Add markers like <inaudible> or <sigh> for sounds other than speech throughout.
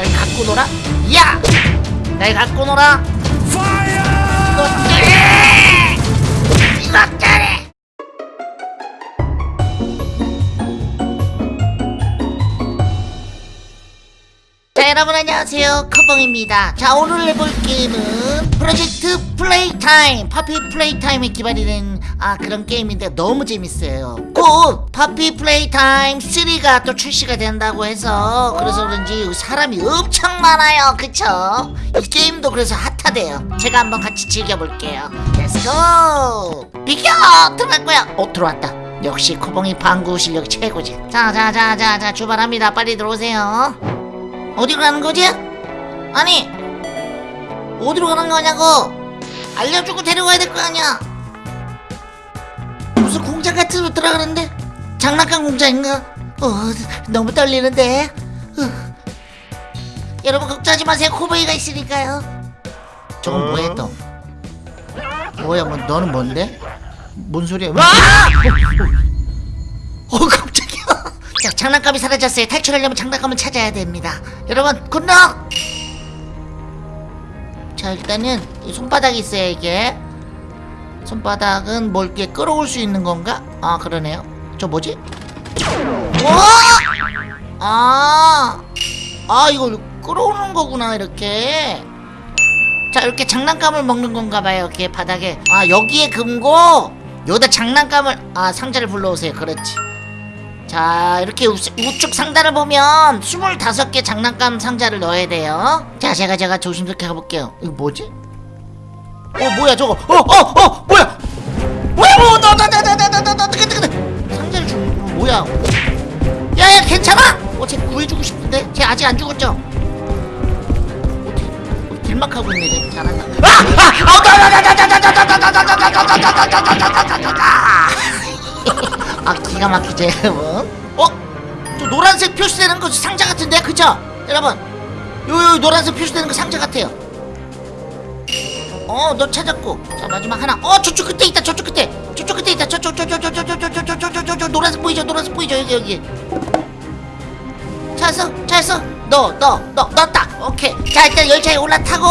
날 갖고 놀아? 야! 날 갖고 놀아? 이것들이! 자 여러분 안녕하세요 코봉입니다 자 오늘 해볼 게임은 프로젝트 플레이타임 파피 플레이타임에 기반이 된 아 그런 게임인데 너무 재밌어요. 곧 파피 플레이 타임 3가 또 출시가 된다고 해서 그래서 그런지 사람이 엄청 많아요. 그쵸? 이 게임도 그래서 핫하대요. 제가 한번 같이 즐겨볼게요. Let's go 비켜! 거야. 어 들어왔다. 역시 코봉이 방구 실력이 최고지. 자자자자자 출발합니다. 빨리 들어오세요. 어디로 가는 거지? 아니 어디로 가는 거냐고. 알려주고 데려가야 될 거 아니야 무슨 공장 같은 데 들어가는데? 장난감 공장인가? 어 너무 떨리는데. 어. 여러분 걱정하지 마세요. 코봉이가 있으니까요. 저건 뭐야 또? 뭐야 뭐 너는 뭔데? 뭔 소리야? 와! 어, 어 깜짝이야 자 장난감이 사라졌어요. 탈출하려면 장난감을 찾아야 됩니다. 여러분 굿럭! 자 일단은 이 손바닥이 있어요 이게 손바닥은 뭘 이렇게 끌어올 수 있는 건가? 아 그러네요. 저 뭐지? 와! 아, 아 이거 끌어오는 거구나 이렇게. 자 이렇게 장난감을 먹는 건가 봐요 이렇게 바닥에. 아 여기에 금고! 여기다 장난감을 아 상자를 불러오세요. 그렇지. 자 이렇게 우, 우측 상단을 보면 25개 장난감 상자를 넣어야 돼요. 자 제가 제가 조심스럽게 가볼게요. 이거 뭐지? 어 뭐야 저거 어어어 뭐야 뭐야 어떻게 상자를 주 뭐야 야야 괜찮아? 어쟤 구해주고 싶은데 쟤 아직 안 죽었죠? 길막하고 있네 쟤 잘한다 아 기가 막히지 여러분 어? 저 노란색 표시되는 거 상자 같은데 그쵸? 여러분 요 요 노란색 표시되는 거 상자 같아요 어 너 찾았고 자 마지막 하나 어 저쪽 끝에 있다 저쪽 끝에 저쪽 끝에 있다 저쪽 저쪽 저쪽 저쪽 저쪽 저쪽 저쪽 노란색 보이죠 노란색 보이죠 여기 여기 찾았어 찾았어 너 너 너 넣었다 오케이 자 일단 열차에 올라타고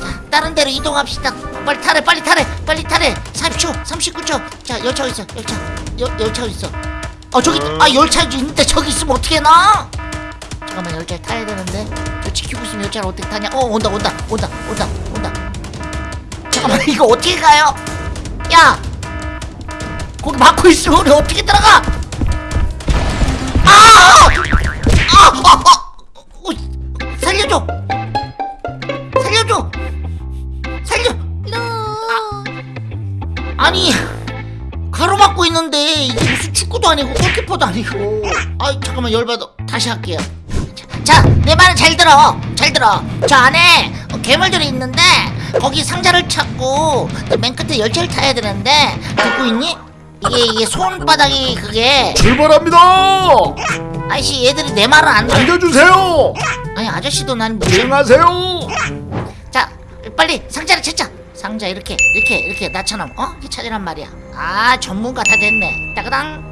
자 다른 데로 이동합시다 빨리 타래 빨리 타래 빨리 타래 30초 39초 자 열차 어디 있어 열차 여, 열차 어디 있어 어 저기 아 열차 있는데 저기 있으면 어떻게 나 잠깐만 열차 타야 되는데 저 지키고 있으면 열차를 어떻게 타냐 어 온다 온다 온다 온다 온다 잠깐만 이거 어떻게 가요? 야! 거기 막고 있으면 우리 어떻게 들어가? 아! 아! 아! 아! 어, 살려줘! 살려줘! 살려! 아니 가로막고 있는데 이게 무슨 축구도 아니고 골키퍼도 아니고. 아 잠깐만 열받아. 다시 할게요. 자 내 말은 잘 들어. 잘 들어. 저 안에 괴물들이 있는데 거기 상자를 찾고 맨 끝에 열차를 타야 되는데 듣고 있니? 이게 이게 손바닥이 그게 출발합니다. 아저씨 얘들이 내 말을 안 들어 안겨주세요. 아니 아저씨도 난 무슨 수행하세요. 자 빨리 상자를 찾자 상자 이렇게 이렇게 이렇게 나처럼 어? 이렇게 찾으란 말이야 아 전문가 다 됐네 따그당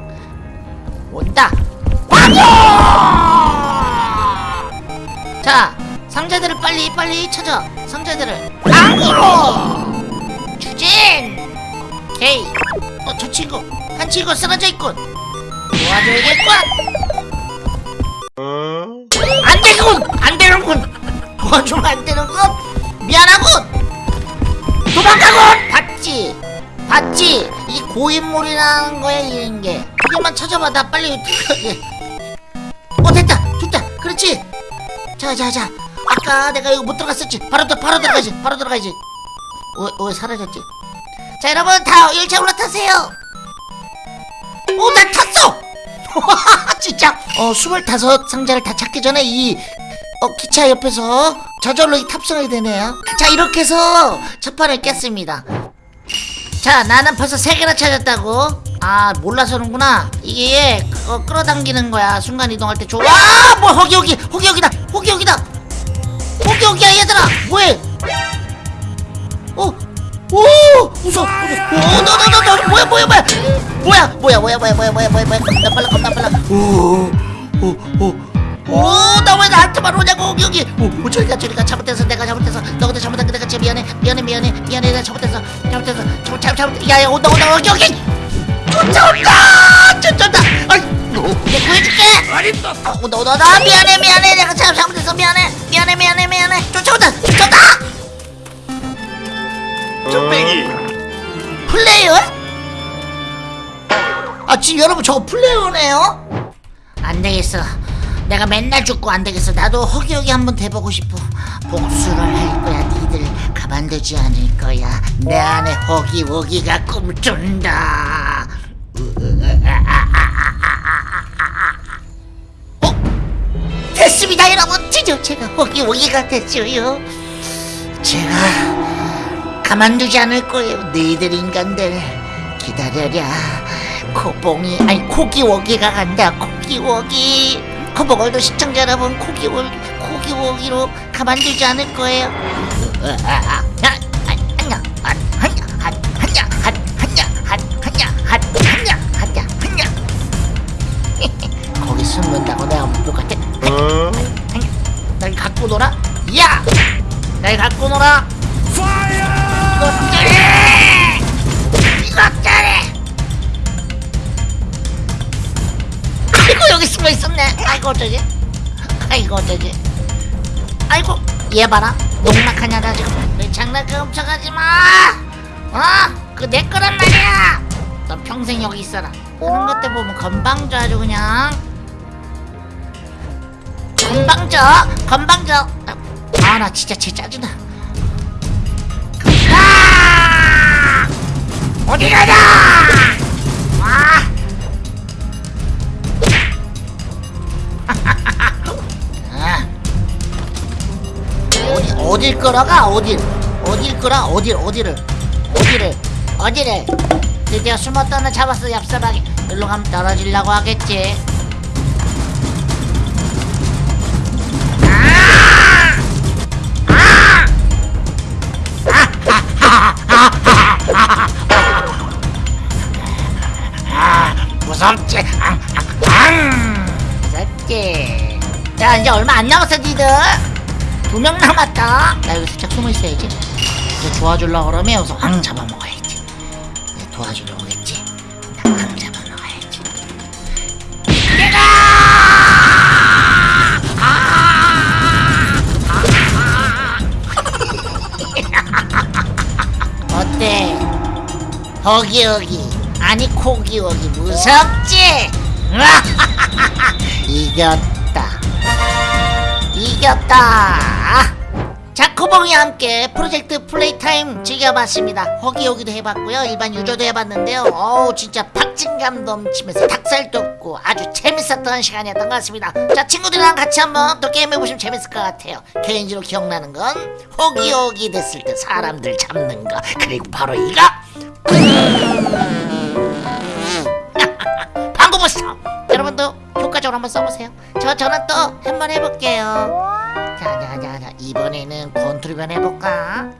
온다 방어 자 상자들을 빨리 빨리 찾아. 상자들을. 방으로! 추진! 오케이. 어저 친구. 한 친구 쓰러져 있군. 도와줘야겠군. 안 되군! 안 되는군! <laughs> 도와주면 안 되는군! 미안하군! 도망가군! 봤지? 봤지? 이 고인물이라는 거야 이런 게. 그것만 찾아봐. 나 빨리 <laughs> 어 됐다. 됐다. 그렇지. 자자자 아까 내가 이거 못 들어갔었지? 바로 들 바로 들어가지 바로 들어가지. 왜, 왜 사라졌지. 자 여러분 다 열차 올라타세요. 어나 탔어! <laughs> 진짜? 어 스물다섯 상자를 다 찾기 전에 이 어, 기차 옆에서 저절로 이 탑승하게 되네요. 자 이렇게 해서 첫 판을 깼습니다. 자 나는 벌써 세 개나 찾았다고? 아 몰라서는구나. 이게 어, 끌어당기는 거야. 순간 이동할 때 좋아 뭐 허기 허기 허기 허기다 허기 허기다 저기야 얘들아 뭐해 어? 오! 무서워! 오! 너! 너! 너! 너! 뭐야 뭐야 뭐야! 뭐야! 뭐야 뭐야 뭐야 뭐야 뭐야 뭐야 뭐야 나 빨라 나 빨라 오! 오! 오! 오! 나왜 나한테만 오냐고 여기! 오! 오 저리가 저리가 잘못해서 내가 잘못해서 너한테 잘못한 거 내가 제 미안해 미안해 미안해 미안해 나 잘못해서 잘못해서 잘못 잘못 잘못 야야 온다 온다 여기 여기! 쫓아온다! 쫓아온다! 아이! 내 구해줄게! 어림도 어, 온다 미안해 미안해. 내가 잘 잘못해서 미안해. 미안해 미안해 미안해. 쫓아온다 쫓아온다! 쭈빼기. 플레이어? 아 지금 여러분 저거 플레이어네요? 안 되겠어. 내가 맨날 죽고 안 되겠어. 나도 허기허기 한번 돼보고 싶어. 복수를 할 거야. 니들 가만두지 않을 거야. 내 안에 허기허기가 꿈꾼다. 어? 됐습니다 여러분. 드디어 제가 허기허기가 됐어요. 제가 가만두지 않을 거예요. 너희들 인간들. 기다려라. 코봉이 아니 코기워기가 간다. 코기워기. 코봉월도 시청자 여러분 코기워 코기워기로 가만두지 않을 거예요. 거기 숨는 야! 날 갖고 놀아. 이것들이 이것들이 아이고 여기 숨어 있었네. 아이고 어쩌지? 아이고 어쩌지? 아이고 얘 봐라. 농락하냐 나 지금. 내 장난감 훔쳐가지 마. 어? 그 내 거란 말이야. 넌 평생 여기 있어라. 하는 것들 보면 건방져 아주 그냥. 건방져. 건방져 아 나 진짜 쟤 짜증나 아! 어디 가냐? 아! <laughs> 아. 어디 어딜 끌어가 어딜 어딜 끌어 어딜 어디를 어디를 어디를 드디어 숨었던 애 잡았어 얍삽하게 일로 가면 떨어지려고 하겠지 무섭지? 앙, 앙, 앙. 무섭지? 자 이제 얼마 안 남았어 니들 두 명 남았다 나 여기 살짝 숨어 있어야지 이제 도와주려고 그러면 여기서 왕 잡아먹어야지 이제 도와주려고 오겠지 나왕 잡아먹어야지 내가 어때? 허기허기 아니 코기허기 무섭지? <laughs> 이겼다. 이겼다. 자 코봉이와 함께 프로젝트 플레이타임 즐겨봤습니다. 허기허기도 해봤고요. 일반 유저도 해봤는데요. 어우 진짜 박진감 넘치면서 닭살 돋고 아주 재밌었던 시간이었던 것 같습니다. 자 친구들이랑 같이 한번 또 게임해보시면 재밌을 것 같아요. 개인적으로 기억나는 건 허기허기 됐을 때 사람들 잡는 거. 그리고 바로 이거 여러분도 효과적으로 한번 써보세요. 저 저는 또 한번 해볼게요. 자자자자 이번에는 권투리변 해볼까